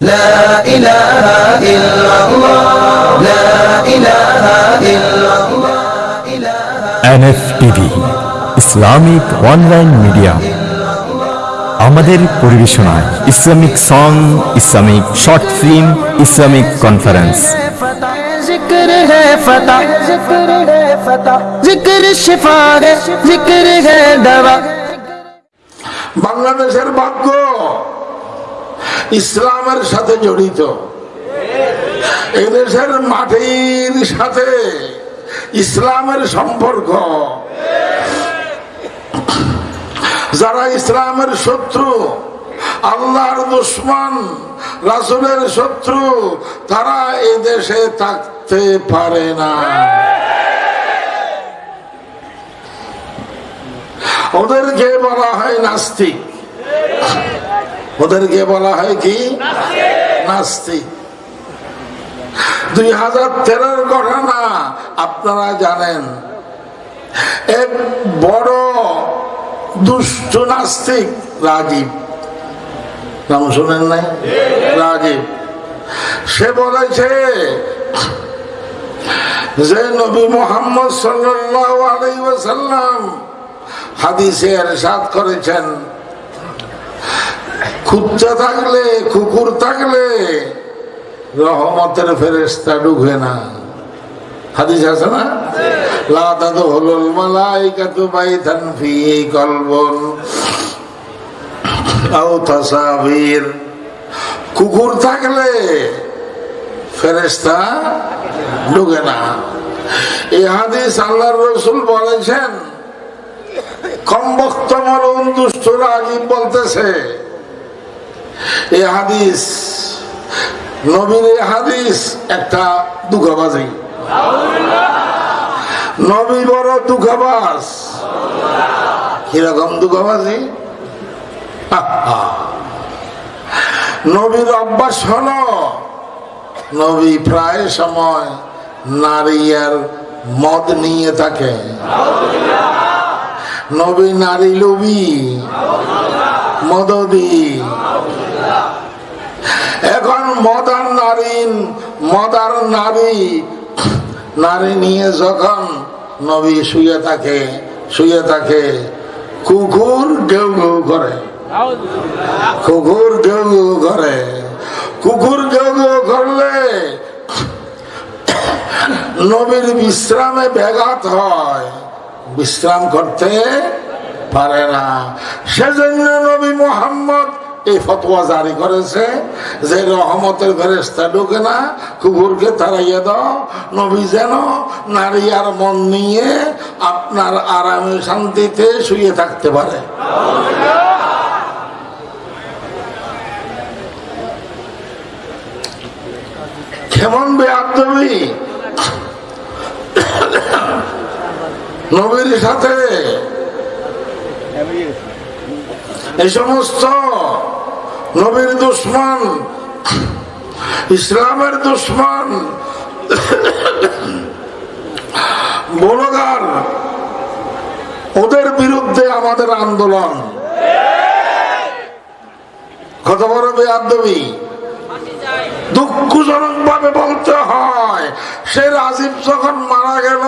لا إله إلا الله لا إله إلا الله Islamic online media আমাদের পরিবেশনায় Islamic song Islamic short film Islamic conference. বাংলাদেশের ভাগ্য। ইসলামের সাথে জড়িত। এদেশের দেশের মাটির সাথে ইসলামের সম্পর্ক। যারা ইসলামের শত্রু, আল্লাহর দুশ্মন, রাসুলের শত্রু, তারা এই দেশে থাকতে পারে না। ওদেরকে বলা হয় নাস্তিক। ওদেরকে বলা হয় কি? নাস্তিক দুই হাজার তেরোর ঘটনা, আপনারা জানেন। এক বড় দুষ্ট নাস্তিক, রাজীব। নাম শুনেন নাই? রাজীব। সে বলেছে, যে নবী মোহাম্মদ ওয়াসাল্লাম হাদিসে এরশাদ করেছেন কুত্তা থাকলে, কুকুর থাকলে, রহমতের ফেরেস্তা ঢুকে না। হাদিস আছে না? লা তাদখুলুল মালাইকাতু বাইতান ফিহি কলবুন আও তাসাবির। কুকুর থাকলে ফেরেস্তা ঢুকে না। এই হাদিস আল্লাহর রসুল বলেছেন কমবক্ত মরণ দুষ্টরা আজিব বলতেছে এই হাদিস, নবীর হাদিস, একটা দুঃখবাজি নবী বড় দুঃখবাজ কীরকম দুঃখবাজি নবীর অভ্যাস হলো, নবী প্রায় সময় নারী আর মদ নিয়ে থাকে। নবী নারী লোভী, মদদি। মদার নারী মদার নারী। নারী নিয়ে যখন নবী শুয়ে থাকে শুয়ে থাকে, কুকুর কেউ কেউ করে। কুকুর কেউ কেউ করে। কুকুর কেউ কেউ করলে নবীর বিশ্রামে ব্যাঘাত হয়। বিশ্রাম করতে পারে না। সেজন্য নবী মোহাম্মদ এই ফতোয়া জারি করেছে যে রহমতের ফেরেস্তা ঢুকে না, কুকুরকে তাড়াইয়ে দাও। নবী যেন নারী আর মন নিয়ে আপনার আরামে শান্তিতে শুয়ে থাকতে পারে। কেমন বেআবি নবীর সাথে। এই সমস্ত নবীর দুশ্মন, ইসলামের দুশ্মন বলগার ওদের বিরুদ্ধে আমাদের আন্দোলন। কত বড় বেআবি দুঃখজনক ভাবে বলতে হয়, সে রাজীব যখন মারা গেল,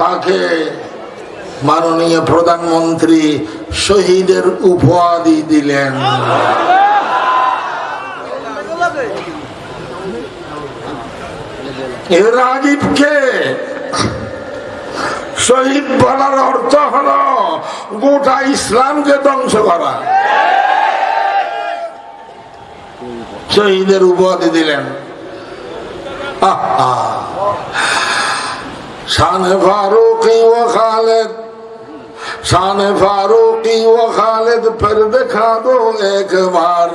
তাকে মাননীয় প্রধানমন্ত্রী শহীদের উপাধি দিলেন। এ রাজীবকে শহীদ বলার অর্থ হল গোটা ইসলামকে ধ্বংস করা। শহীদের উপাধি দিলেন। শান ফারুকি ও খালেদ শান ফারুকি ও খালেদ ফের দেখা দো একবার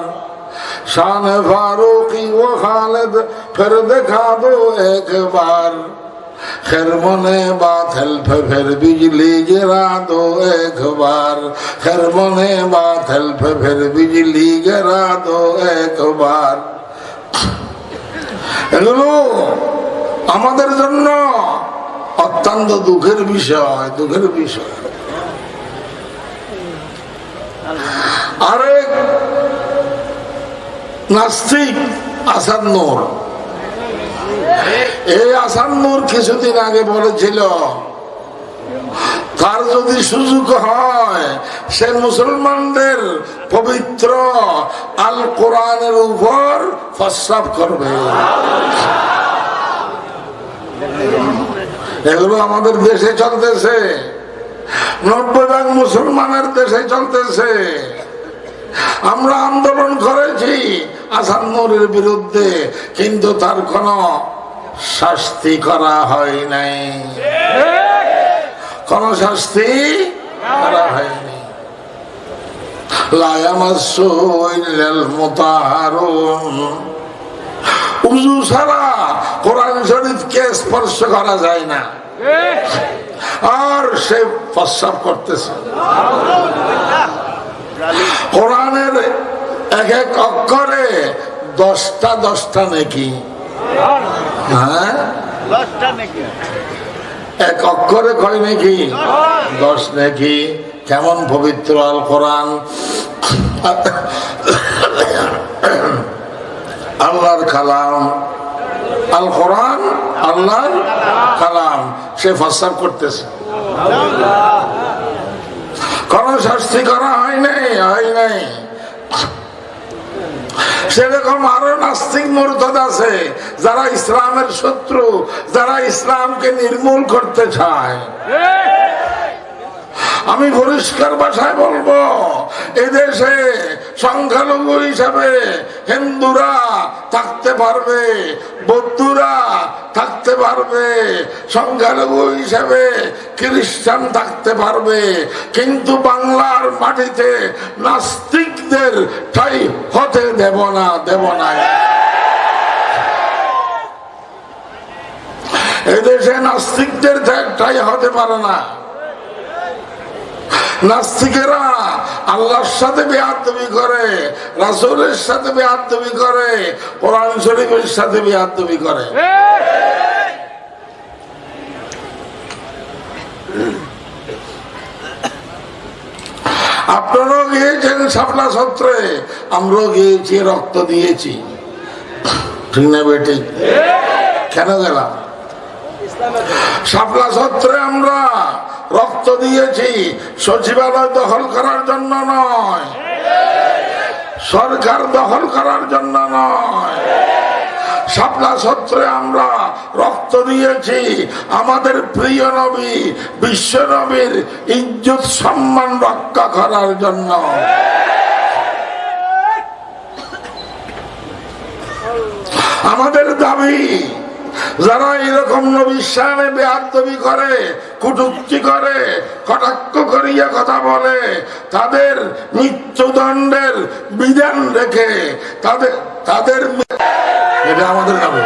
শান ফারুকি ও খালেদ ফের দেখা দো একবার खैर मने बात हेल्प फिर बिजली गिरा दो एक बार खैर मने बात हेल्प फिर बिजली गिरा दो एक बार এগুলো আমাদের জন্য অত্যন্ত দুঃখের বিষয় দুঃখের বিষয় আরেক নাস্তিক আসাদ এই আসাদ কিছুদিন আগে বলেছিল, তার যদি সুযোগ হয়, সে মুসলমানদের পবিত্র আল কোরআনের উপর প্রস্রাব করবে। এগুলো আমাদের দেশে চলতেছে। নব্বই মুসলমানের দেশে চলতেছে। আমরা আন্দোলন করেছি বিরুদ্ধে, কিন্তু তার কোনো শাস্তি করা হয় নাই। কোন শাস্তি করা হয়নি উজু ছাড়া কোরআন শরীফকে স্পর্শ করা যায় না। আর সে প্রস্রাব করতেছে। কোরআনের এক এক অক্ষরে দশটা দশটা নাকি। হ্যাঁ? এক অক্ষরে কয় নাকি? দশ নাকি। কেমন পবিত্র আল কোরআন। আল্লাহর কালাম। আল কোরআন আল্লাহর কালাম সে ফাসাব করতেছে। কোন শাস্তি করা হয় নাই হয় নাই। সেরকম আরও নাস্তিক মূর্ত আছে, যারা ইসলামের শত্রু, যারা ইসলামকে নির্মূল করতে চায়। আমি পরিষ্কার ভাষায় বলব, এদেশে সংখ্যালঘু হিসাবে হিন্দুরা থাকতে পারবে, বৌদ্ধরা থাকতে পারবে, সংখ্যালঘু হিসাবে খ্রিস্টান থাকতে পারবে, কিন্তু বাংলার মাটিতে নাস্তিকদের ঠাই হতে দেব না দেব না। এদেশে নাস্তিকদের ঠাই হতে পারে না। নাস্তিকেরা আল্লাহর সাথে বেহাতবি করে, রাসুলের সাথে বেহাতবি করে, কোরআন শরীফের সাথে বেহাতবি করে। আপনারাও গিয়েছেন শাপলা সত্রে, আমরাও গিয়েছি, রক্ত দিয়েছি। না বেটি কেন গেলাম? শাপলা সত্রে আমরা রক্ত দিয়েছি, সচিবালয় দখল করার জন্য নয়। সরকার দখল করার জন্য নয়। শাপলা সত্রে আমরা রক্ত দিয়েছি। আমাদের প্রিয় নবী, বিশ্ব নবীর ইজ্জত সম্মান রক্ষা করার জন্য। আমাদের দাবি যারা এরকম নবিশ্বানে বেহাত্তবি করে, কুটুক্তি করে, কটাক্ষ করিয়া কথা বলে। তাদের মৃত্যুদণ্ডের বিধান রেখে তাদের তাদের এটা আমাদের দাবি